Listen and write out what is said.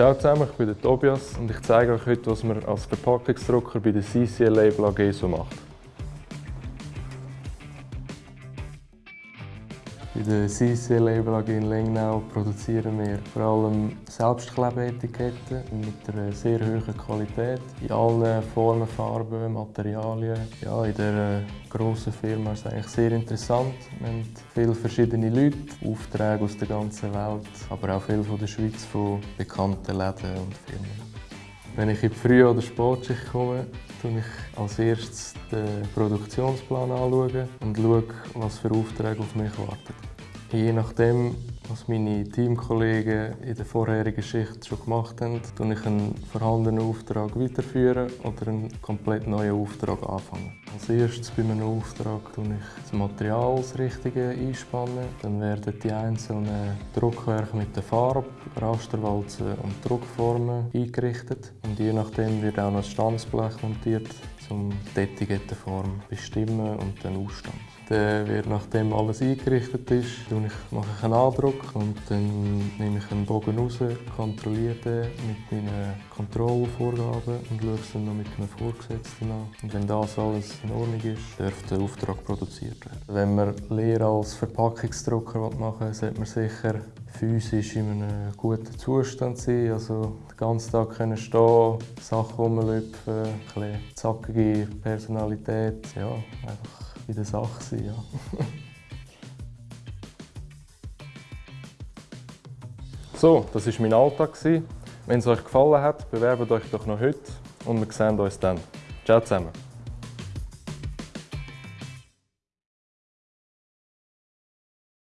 Ciao zusammen, ich bin der Tobias und ich zeige euch heute, was man als Verpackungsdrucker bei der CCL Label AG so macht. Bei der CCL Label AG in Lengnau produzieren wir vor allem Selbstklebeetiketten mit einer sehr hohen Qualität in allen Formen, Farben, Materialien. Ja, in dieser grossen Firma ist es eigentlich sehr interessant. Wir haben viele verschiedene Leute, Aufträge aus der ganzen Welt, aber auch viele von der Schweiz von bekannten Läden und Firmen. Wenn ich in die Früh- oder Sportschicht komme, schaue ich als erstes den Produktionsplan anschauen und schaue, was für Aufträge auf mich warten. Je nachdem, was meine Teamkollegen in der vorherigen Schicht schon gemacht haben, führe ich einen vorhandenen Auftrag weiterführen oder einen komplett neuen Auftrag anfangen. Als erstes bei einem Auftrag tue ich das Material das Richtige einspannen. Dann werden die einzelnen Druckwerke mit der Farbe, Rasterwalzen und Druckformen eingerichtet. Und je nachdem wird auch noch ein Stanzblech montiert, um die Etikettenform bestimmen und dann ausstampfen. Dann wird, nachdem alles eingerichtet ist, mache ich einen Andruck und dann nehme ich einen Bogen raus, kontrolliere den mit meinen Kontrollvorgaben und schaue es dann noch mit einem Vorgesetzten an. Und wenn das alles in Ordnung ist, darf der Auftrag produziert werden. Wenn man Lehre als Verpackungsdrucker machen will, sollte man sicher physisch in einem guten Zustand sein. Also den ganzen Tag können stehen, Sachen rumlüpfen, ein bisschen zackige Personalität. Ja, einfach in der Sache sein. Ja. so, das war mein Alltag. Wenn es euch gefallen hat, bewerbt euch doch noch heute und wir sehen uns dann. Ciao zusammen.